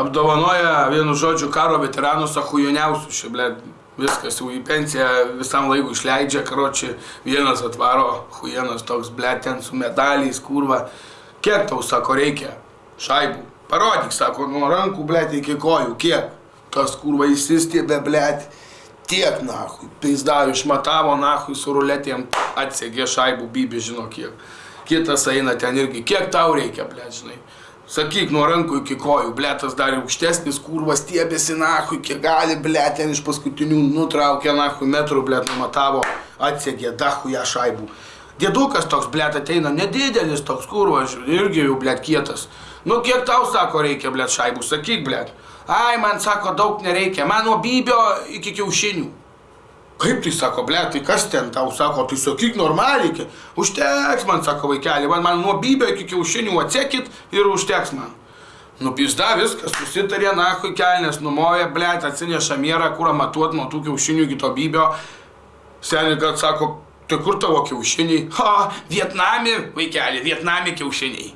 apdovanoja, vienu žodžiu, karo veteranus ahujoniausius, čia, ble, viskas jau į pensiją visam laikui išleidžia, karoči, vienas atvaro, hujenas toks, ble, ten su medaliais, kurva. Kiek tau, sako, reikia šaibų? Parodyk, sako, nuo rankų, ble, iki kojų, kiek? Tas kurva įsistėbė, ble, tiek, nahui. Pizda, išmatavo, nahui, su ruletėm atsegė šaibų, bybė, žino kiek. Kitas eina ten irgi, kiek tau reikia, ble, žinai. Sakyk, nuo rankų iki kojų, ble, tas dar aukštesnis kurvas stiebėsi, nahui, kiek gali, ble, ten iš paskutinių nutraukė, nahui, metrų, ble, numatavo, atsegė, dahu ją šaibų. Dėdukas toks, ble, ateina, nedidelis toks kurvas, irgi jau, ble, kietas. Nu, kiek tau, sako, reikia, ble, šaibų, sakyk, ble. Ai, man, sako, daug nereikia, man nuo bybio iki kiaušinių. Kaip tai sako, ble, tai kas ten tau sako, tai sakyk normaliai, užteks man, sako vaikeli, man, man nuo bybio iki kiaušinių atsekit ir užteks man. Nupizda viskas, susitarė, nahui kelnes, numoja, ble, atsineša mierą, kurą matuot nuo tų kiaušinių iki to bybio. Seniai, kad sako, tai kur tavo kiaušiniai? Ha, Vietnami, vaikeli, Vietnami kiaušiniai.